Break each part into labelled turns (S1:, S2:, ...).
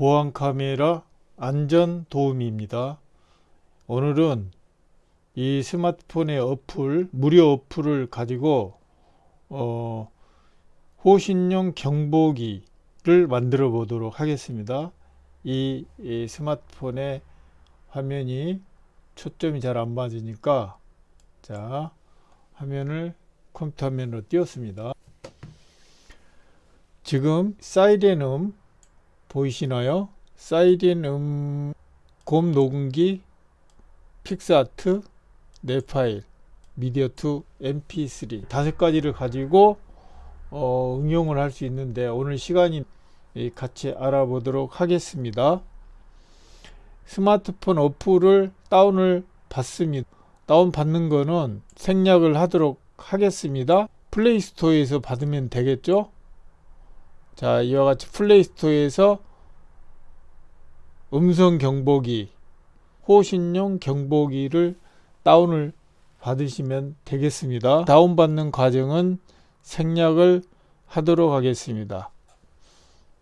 S1: 보안 카메라 안전 도우미입니다. 오늘은 이 스마트폰의 어플, 무료 어플을 가지고 어, 호신용 경보기를 만들어 보도록 하겠습니다. 이, 이 스마트폰의 화면이 초점이 잘 안 맞으니까 자 화면을 컴퓨터 화면으로 띄웠습니다. 지금 사이렌 음 보이시나요? 사이렌 음곰 녹음기 픽스아트 내 파일 미디어2 mp3 다섯 가지를 가지고 어, 응용을 할 수 있는데 오늘 시간이 같이 알아보도록 하겠습니다. 스마트폰 어플을 다운을 받습니다. 다운 받는 거는 생략을 하도록 하겠습니다. 플레이스토어에서 받으면 되겠죠 자 이와 같이 플레이스토어에서 음성 경보기 호신용 경보기를 다운을 받으시면 되겠습니다. 다운받는 과정은 생략을 하도록 하겠습니다.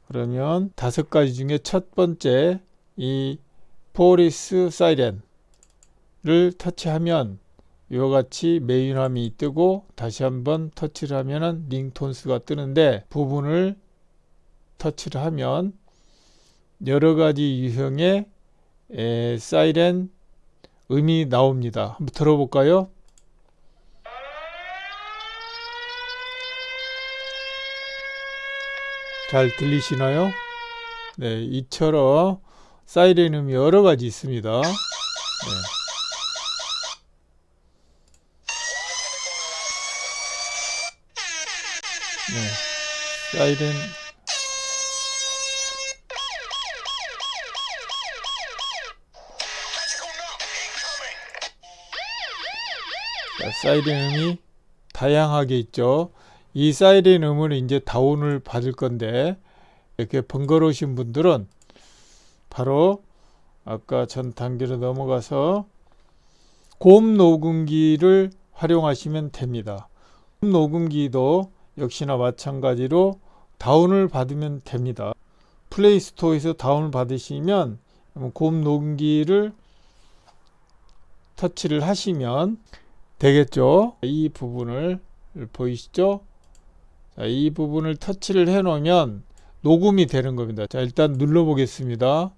S1: 그러면 다섯 가지 중에 첫 번째 이 police 사이렌을 터치하면 이와 같이 메인 화면이 뜨고 다시 한번 터치를 하면 ringtones가 뜨는데 부분을 터치를 하면 여러가지 유형의 에, 사이렌 음이 나옵니다. 한번 들어볼까요? 잘 들리시나요? 네, 이처럼 사이렌 음이 여러가지 있습니다. 네. 네, 사이렌 사이렌 음이 다양하게 있죠. 이 사이렌 음을 이제 다운을 받을 건데 이렇게 번거로우신 분들은 바로 아까 전 단계로 넘어가서 곰 녹음기를 활용하시면 됩니다. 곰 녹음기도 역시나 마찬가지로 다운을 받으면 됩니다. 플레이스토어에서 다운을 받으시면 곰 녹음기를 터치를 하시면 되겠죠? 이 부분을 보이시죠? 자, 이 부분을 터치를 해 놓으면 녹음이 되는 겁니다. 자 일단 눌러 보겠습니다.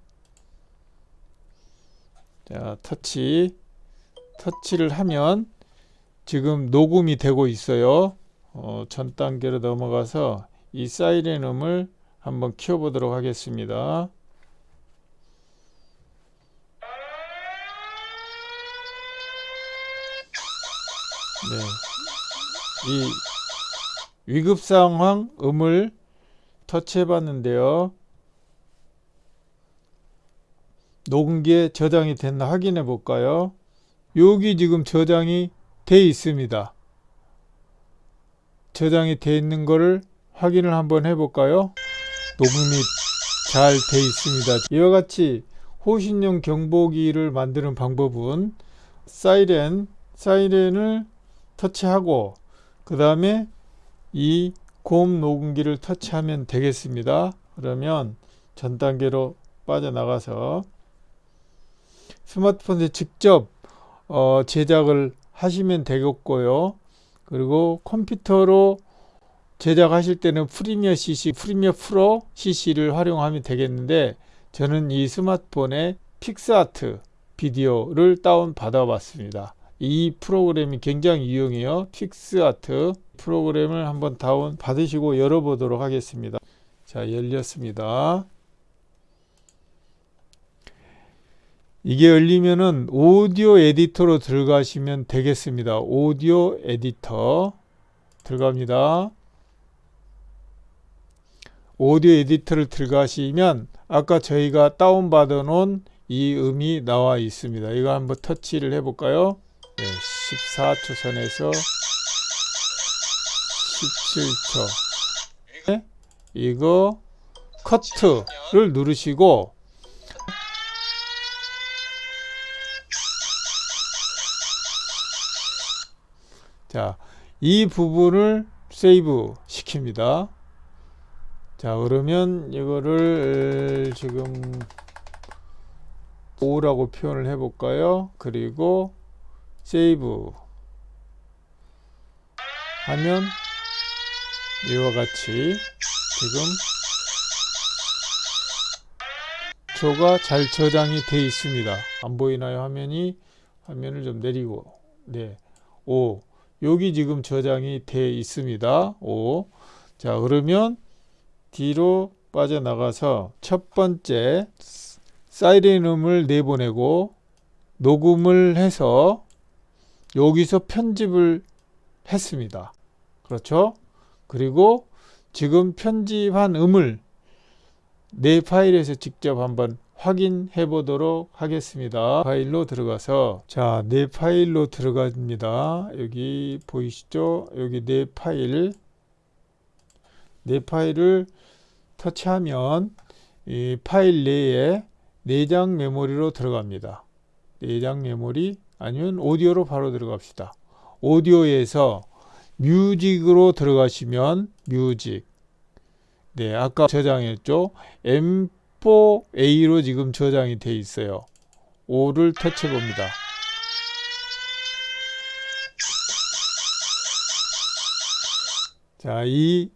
S1: 자 터치. 터치를 하면 지금 녹음이 되고 있어요. 어, 전 단계로 넘어가서 이 사이렌 음을 한번 키워 보도록 하겠습니다 네. 이 위급 상황 음을 터치해 봤는데요. 녹음기에 저장이 됐나 확인해 볼까요? 여기 지금 저장이 돼 있습니다. 저장이 돼 있는 거를 확인을 한번 해 볼까요? 녹음이 잘 돼 있습니다. 이와 같이 호신용 경보기를 만드는 방법은 사이렌, 사이렌을 터치하고 그 다음에 이 고음 녹음기를 터치하면 되겠습니다. 그러면 전 단계로 빠져나가서 스마트폰에 직접 어 제작을 하시면 되겠고요. 그리고 컴퓨터로 제작하실 때는 Premiere CC, Premiere Pro CC를 활용하면 되겠는데 저는 이 스마트폰에 PicsArt Video를 다운 받아 봤습니다. 이 프로그램이 굉장히 유용해요. PicsArt 프로그램을 한번 다운 받으시고 열어보도록 하겠습니다. 자 열렸습니다. 이게 열리면은 오디오 에디터로 들어가시면 되겠습니다. 오디오 에디터 들어갑니다. 오디오 에디터를 들어가시면 아까 저희가 다운받아 놓은 이 음이 나와 있습니다. 이거 한번 터치를 해 볼까요? 네, 14초 선에서 17초 네? 이거 커트를 누르시고 자, 이 부분을 세이브 시킵니다. 자 그러면 이거를 지금 5라고 표현을 해 볼까요 그리고 세이브 하면 이와 같이 지금 조가 잘 저장이 돼 있습니다 안 보이나요 화면이 화면을 좀 내리고 네 5. 여기 지금 저장이 돼 있습니다. 5. 자, 그러면 뒤로 빠져나가서 첫 번째 사이렌음을 내보내고 녹음을 해서 여기서 편집을 했습니다. 그렇죠? 그리고 지금 편집한 음을 내 파일에서 직접 한번 확인해 보도록 하겠습니다. 파일로 들어가서 자, 내 파일로 들어갑니다. 여기 보이시죠? 여기 내 파일 내 파일을 터치하면 이 파일 내에 내장 메모리로 들어갑니다. 내장 메모리 아니면 오디오로 바로 들어갑시다. 오디오에서 music으로 들어가시면 music 네 아까 저장했죠 M4A로 지금 저장이 돼 있어요. 5를 터치해 봅니다. 자, 이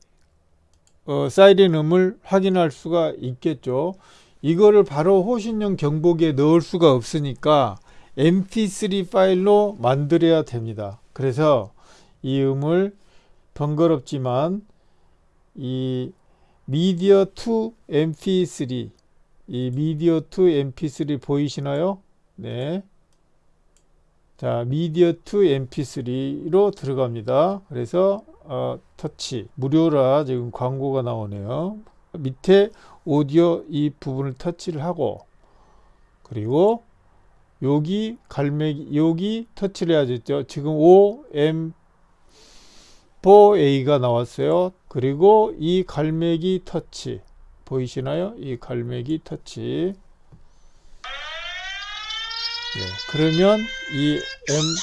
S1: 어, 사이렌 음을 확인할 수가 있겠죠. 이거를 바로 호신용 경보기에 넣을 수가 없으니까 mp3 파일로 만들어야 됩니다. 그래서 이 음을 번거롭지만 이 미디어 2 mp3 이 미디어 2 mp3 보이시나요? 네. 자, 미디어 2 mp3로 들어갑니다. 그래서 어, 터치 무료라 지금 광고가 나오네요. 밑에 오디오 이 부분을 터치를 하고 그리고 여기 갈매기 여기 터치를 해야 겠죠 지금 OM4A가 나왔어요. 그리고 이 갈매기 터치 보이시나요? 이 갈매기 터치. 네, 그러면 이 M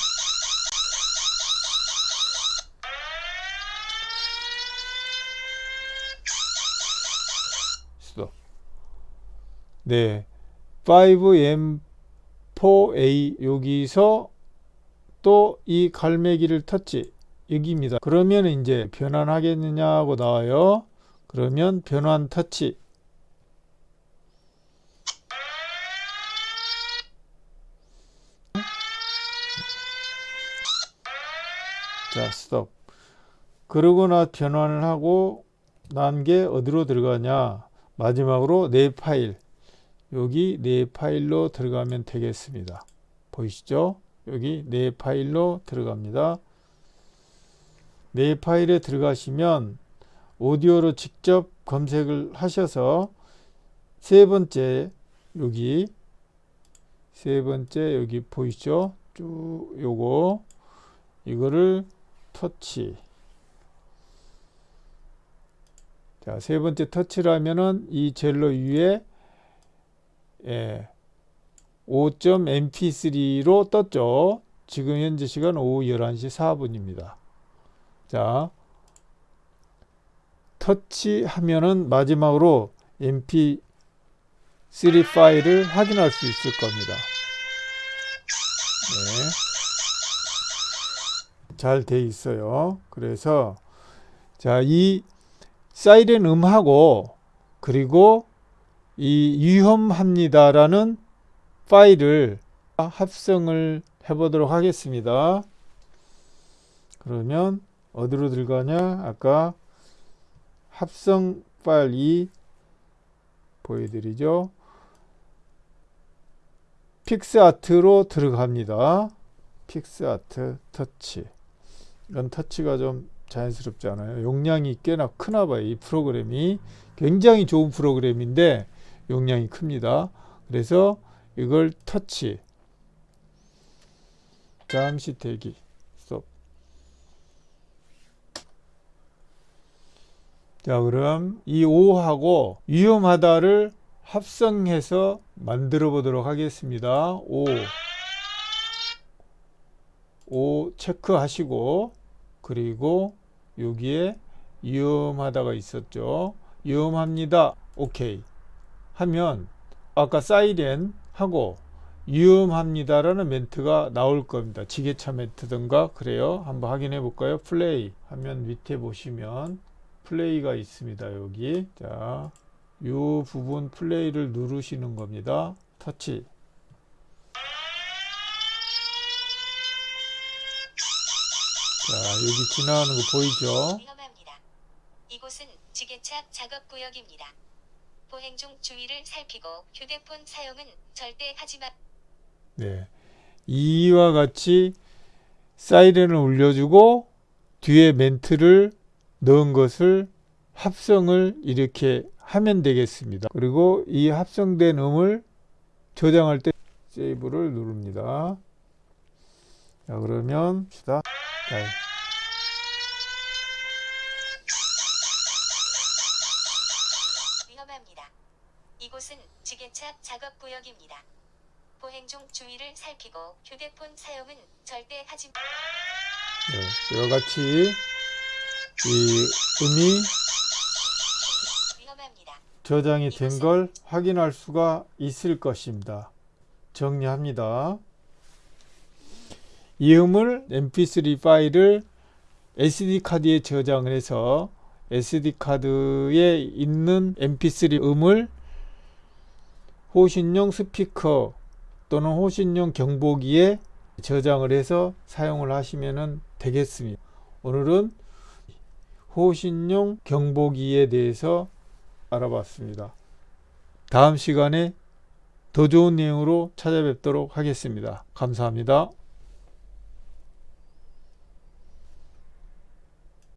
S1: 네, 5M4A 여기서 또 이 갈매기를 터치 여기입니다. 그러면 이제 변환하겠느냐고 나와요. 그러면 변환 터치 자 스톱. 그러거나 변환을 하고 난 게 어디로 들어가냐? 마지막으로 내 파일 여기 내 파일로 들어가면 되겠습니다. 보이시죠? 여기 내 파일로 들어갑니다. 내 파일에 들어가시면 오디오로 직접 검색을 하셔서 세 번째 여기 세 번째 여기 보이시죠? 쭉 요거 이거를 터치. 자, 세 번째 터치를 하면은 이 젤로 위에 예, 5.mp3로 떴죠. 지금 현재 시간 오후 11시 4분입니다. 자, 터치하면은 마지막으로 mp3 파일을 확인할 수 있을 겁니다. 네. 잘돼 있어요. 그래서 자, 이 사이렌 음하고 그리고 이 위험합니다라는 파일을 합성을 해 보도록 하겠습니다. 그러면 어디로 들어가냐? 아까 합성 파일 2 보여드리죠. PicsArt로 들어갑니다. PicsArt 터치. 이건 터치가 좀 자연스럽지 않아요. 용량이 꽤나 크나 봐요. 이 프로그램이 굉장히 좋은 프로그램인데 용량이 큽니다. 그래서 이걸 터치 잠시 대기 스톱 자 그럼 이 5하고 위험하다를 합성해서 만들어 보도록 하겠습니다. 5 5 체크하시고 그리고 여기에 위험하다가 있었죠. 위험합니다. 오케이. 하면 아까 사이렌 하고 위험합니다라는 멘트가 나올 겁니다. 지게차 멘트든가 그래요. 한번 확인해 볼까요? 플레이 하면 밑에 보시면 플레이가 있습니다. 여기 자, 요 부분 플레이를 누르시는 겁니다. 터치 자, 여기 지나가는 거 보이죠?
S2: 위험합니다. 이곳은 지게차 작업 구역입니다. 보행 중 주의를 살피고 휴대폰 사용은 절대 하지 마.
S1: 네. 이와 같이 사이렌을 울려주고 뒤에 멘트를 넣은 것을 합성을 이렇게 하면 되겠습니다. 그리고 이 합성된 음을 저장할 때 세이브를 누릅니다. 자, 그러면 시다. 자,
S2: 위험합니다. 이곳은 지게차 작업 구역입니다. 보 행중 주의를 살피고 휴대폰 사용은 절대 하지 마.
S1: 네, 이와 같이 이 음이
S2: 위험합니다.
S1: 저장이 된 걸 확인할 수가 있을 것입니다. 정리합니다. 이 음을 mp3 파일을 SD 카드에 저장을 해서 SD 카드에 있는 mp3 음을 호신용 스피커 또는 호신용 경보기에 저장을 해서 사용을 하시면 되겠습니다. 오늘은 호신용 경보기에 대해서 알아봤습니다. 다음 시간에 더 좋은 내용으로 찾아뵙도록 하겠습니다. 감사합니다.